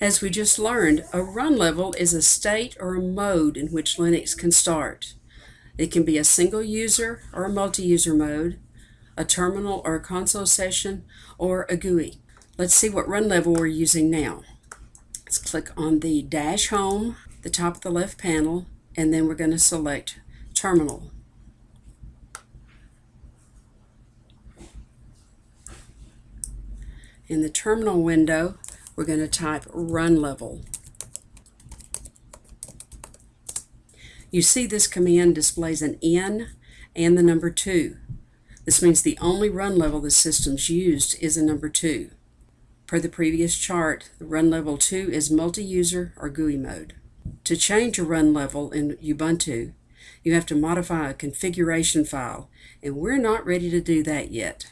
As we just learned, a run level is a state or a mode in which Linux can start. It can be a single user or a multi-user mode, a terminal or a console session, or a GUI. Let's see what run level we're using now. Let's click on the dash home, the top of the left panel, and then we're going to select terminal. In the terminal window, we're going to type run level. You see this command displays an N and the number 2. This means the only run level the system's used is a number 2. Per the previous chart, the run level 2 is multi-user or GUI mode. To change a run level in Ubuntu, you have to modify a configuration file, and we're not ready to do that yet.